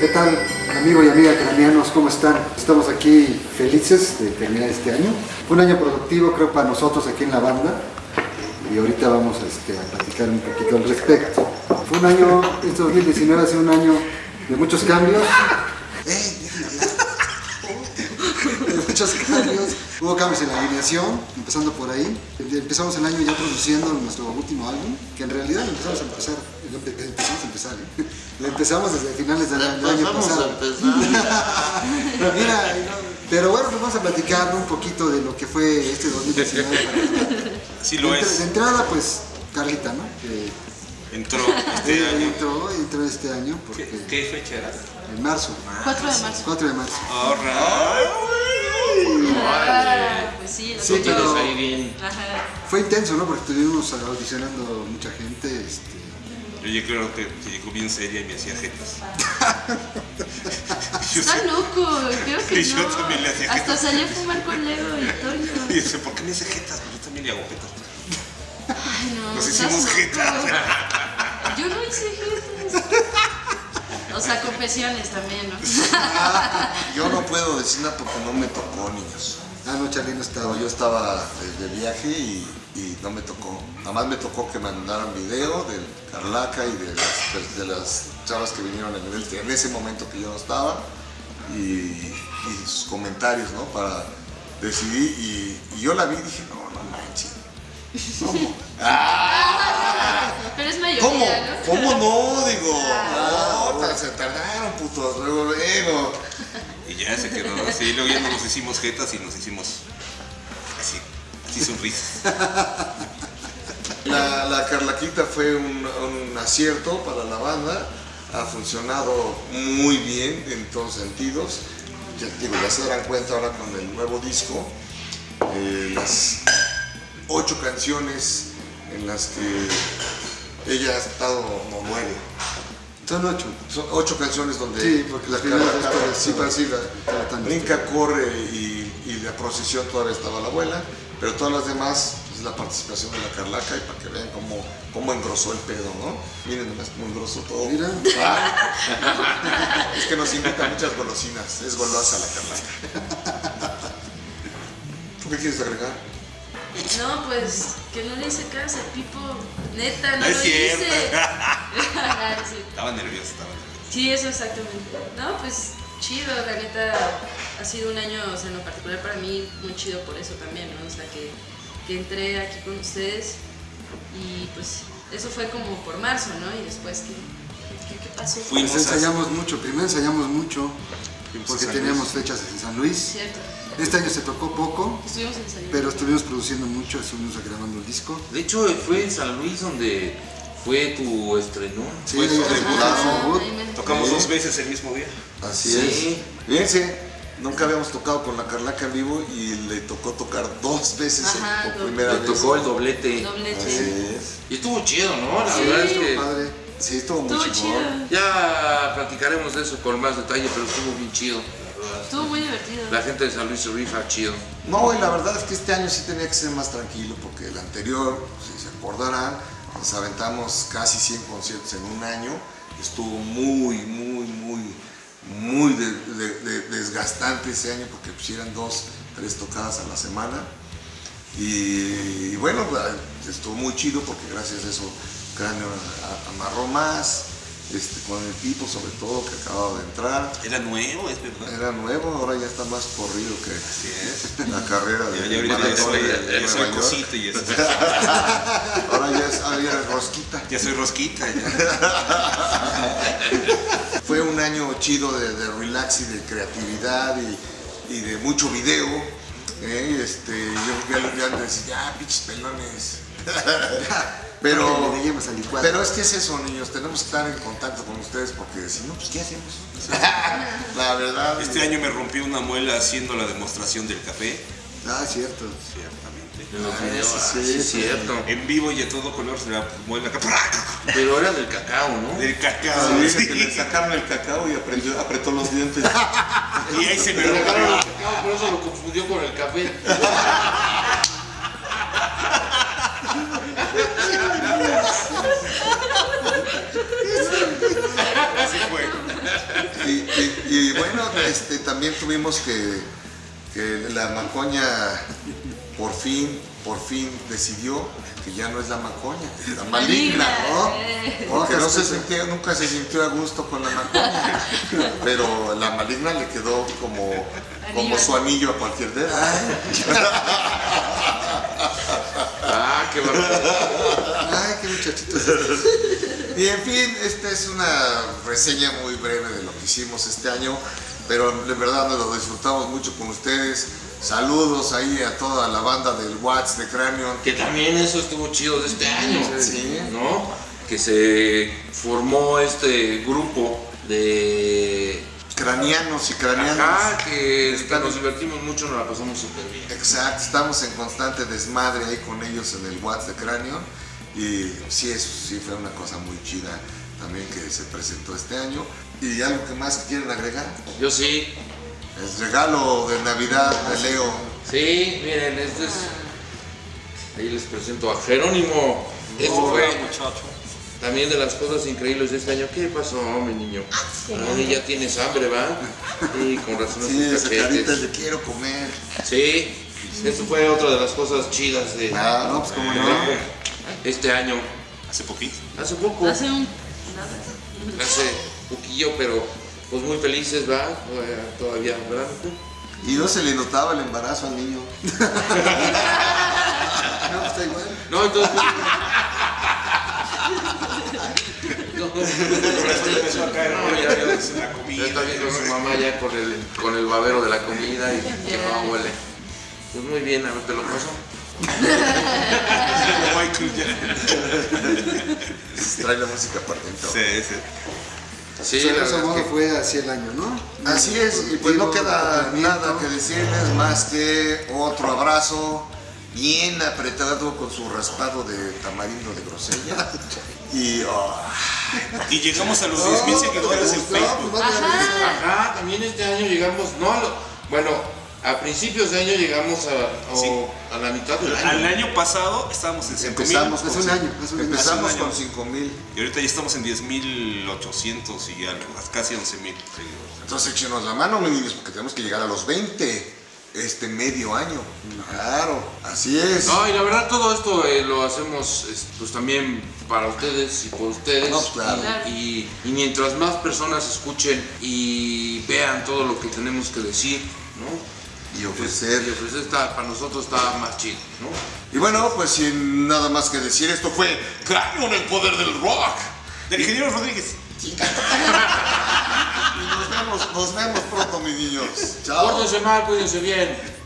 ¿Qué tal, amigo y amiga cranianos? ¿Cómo están? Estamos aquí felices de terminar este año. Fue un año productivo, creo, para nosotros aquí en la banda. Y ahorita vamos este, a platicar un poquito al respecto. Fue un año, este 2019 ha sido un año de muchos cambios. ¡Ey, de muchos cambios. Hubo cambios en la alineación, empezando por ahí. Empezamos el año ya produciendo nuestro último álbum, que en realidad lo empezamos a empezar. lo Empezamos a empezar, ¿eh? Lo empezamos desde finales del, del año Vamos a pasado. empezar. Mira, pero bueno, pues vamos a platicar un poquito de lo que fue este 2019. Sí lo de, es. de entrada, pues, Carlita, ¿no? Que Entró este año. entró, entró este año, porque ¿Qué, qué fecha era? en marzo, 4 de marzo. 4 de marzo. Alright. Ah, pues sí, lo Sí, pero- ahí bien. Ajá. Fue intenso, ¿no? Porque estuvimos audicionando mucha gente. Este, Yo ya creo que, que llegó bien seria y me hacía jetas. Está loco, creo que Y yo no. también le hacía Hasta jetas. salí a fumar con Leo y Toño. Y dice, ¿por qué me hace jetas? Pues yo también le hago jetas. Ay, no. Nos hicimos loco. jetas. Yo no hice jetas. O sea, confesiones también, ¿no? Yo no puedo decir nada porque no me tocó, niños. ah, no, Charly no estaba. Yo estaba de, viaje y, y no me tocó. Nada más me tocó que mandaran video del Carlaca y de las, de, las chavas que vinieron en, en ese momento que yo no estaba y, y sus comentarios, ¿no? Para decidir. Y, y yo la vi y dije, no, no manches. ¿Cómo? Pero es mayoría, ¿Cómo? ¿no? ¿Cómo no? Digo, no, ta- se tardaron, putos. Luego, luego. Y ya se quedó así. Luego ya nos hicimos jetas y nos hicimos así, así sonrisas. La, la Carlaquita fue un, un acierto para la banda, ha funcionado muy bien en todos sentidos. Ya, digo, ya se darán cuenta ahora con el nuevo disco, eh, las ocho canciones en las que ella ha estado, no nueve, Son ocho. son ocho canciones donde Sí, porque la Carla todavía sí, sí, la- brinca, corre y, y la procesión todavía estaba la abuela, pero todas las demás es la participación de la Carlaca y para que vean cómo, cómo engrosó el pedo, ¿no? Miren nomás cómo engrosó todo. Mira. Ah. es que nos invita muchas golosinas, es golosa la Carlaca. ¿Tú qué quieres agregar? No, pues que no le hice caso, Pipo. Neta, no No es lo cierto. hice. Ah. Estaba nervioso, estaba nervioso. Sí, eso exactamente. No, pues chido, la neta ha sido un año, o sea, en lo particular para mí, muy chido por eso también, ¿no? O sea, que, que entré aquí con ustedes y pues eso fue como por marzo, ¿no? Y después, ¿qué, qué, qué pasó? Fuimos Pues a- ensayamos mucho, primero ensayamos mucho, Fuimos porque teníamos fechas en San Luis. Cierto, Este año se tocó poco, estuvimos pero estuvimos produciendo mucho, estuvimos grabando el disco. De hecho, fue en San Luis donde fue tu estreno. Sí, Fue su ahí- debut. ah, Tocamos Sí. dos veces el mismo día. Así Sí. es. Fíjense, nunca habíamos tocado con la Carlaca en vivo y le tocó tocar dos veces Ajá, por primera Le vez. tocó el doblete. Doblete. Así es. Y estuvo chido, ¿no? La Sí. verdad es que Padre. Sí, estuvo muy chido. ya platicaremos de eso con más detalle, pero estuvo bien chido. Estuvo muy divertido. La gente de San Luis se rifa chido. No, y la verdad es que este año sí tenía que ser más tranquilo porque el anterior, si se acordarán, nos aventamos casi 100 conciertos en un año. Estuvo muy, muy, muy, muy de- de- de- desgastante ese año porque pusieran dos, tres tocadas a la semana. Y, y bueno, estuvo muy chido porque gracias a eso Cráneo amarró más, este, con el Pipo sobre todo que acababa de entrar. Era nuevo, es verdad. Era nuevo, ahora ya está más corrido que Así es. la carrera de Ya, ya ahorita ya maratón soy, de ya, ya Nueva soy York. cosita y eso. Ahora ya es, ahora rosquita. Ya soy rosquita. Ya. Fue un año chido de, de relax y de creatividad y, y de mucho video. ¿eh? Este, yo ya, ya decía, ya, pinches pelones. Pero, pero es que es eso, niños, tenemos que estar en contacto con ustedes porque si no, pues ¿qué hacemos? La verdad. Este año me rompí una muela haciendo la demostración del café. Ah, cierto. Ciertamente. En los Ah, videos, sí, sí, sí, es sí. cierto. En vivo y a todo color se la muela acá. Pero era del cacao, ¿no? Del cacao. Dice sí. que le sacaron el cacao y aprendió- apretó los dientes. Y ahí se me Le sacaron el rompió. cacao, por eso lo confundió con el café. Así fue. Y, bueno, este, también tuvimos que, que la macoña por fin, por fin decidió que ya no es la macoña, es la maligna, ¿no? Porque no se sentía, nunca se sintió a gusto con la macoña, pero la maligna le quedó como, como su anillo a cualquier dedo. Ah, qué barbaridad. Ay, qué muchachitos. Y en fin, esta es una reseña muy breve de lo que hicimos este año, pero de verdad nos lo disfrutamos mucho con ustedes. Saludos ahí a toda la banda del Watts de Cranion. Que también eso estuvo chido de este año, Sí. ¿no? Que se formó este grupo de... Cranianos y cranianos. Ajá, que Están- nos divertimos mucho, nos la pasamos súper bien. Exacto, estamos en constante desmadre ahí con ellos en el Watts de Cranion. Y sí, eso sí fue una cosa muy chida también que se presentó este año. ¿Y algo que más quieren agregar? Yo sí, El regalo de Navidad de Leo. sí, miren, este es... Ahí les presento a Jerónimo. Eso fue también de las cosas increíbles de este año. ¿Qué pasó, mi niño? Ay, ya tienes hambre, ¿va? Sí, con razón. Sí, esa carita de quiero comer. Sí, eso fue otra de las cosas chidas de Ah, no, pues cómo no. Este año. Hace poquito. Hace poco, Hace un. Nada. hace poquillo, pero pues muy felices, ¿va? Todavía- ¿verdad? Y no se le notaba el embarazo al niño. No, está igual. No, entonces. No, empezó a caer la ya comida. está viendo su mamá ya con el, con el babero de la comida y que no huele. Pues muy bien, a ver, te lo paso. Trae la música por dentro. Sí, sí. Sí, O sea, la modo que fue así el año, ¿no? Así es, y pues no queda nada que decirles más que otro abrazo bien apretado con su raspado de tamarindo de grosella. Y oh, Y llegamos a los 10.000 seguidores en No, pues Facebook. vale, Ajá, también este año llegamos, no, bueno, a principios de año llegamos a, o Sí. a la mitad del Al año. año pasado estábamos en 5.000 empezamos un año, un año. empezamos con año. 5 mil. y ahorita ya estamos en 10.800 y algo, casi 11.000 seguidores. Entonces échenos la mano, niños, porque tenemos que llegar a los 20 este medio año. Claro, así es. No, y la verdad todo esto eh, lo hacemos es, pues también para ustedes y por ustedes. No, claro. Y- y mientras más personas escuchen y vean todo lo que tenemos que decir, ¿no? Y Y ofrecer. ofrecer está, para nosotros está más chido, ¿no? Y bueno, pues sin nada más que decir, esto fue Cráneo en el poder del rock. Del ingeniero Rodríguez. Y nos vemos, nos vemos pronto, mis niños. Chao. Mal, cuídense bien.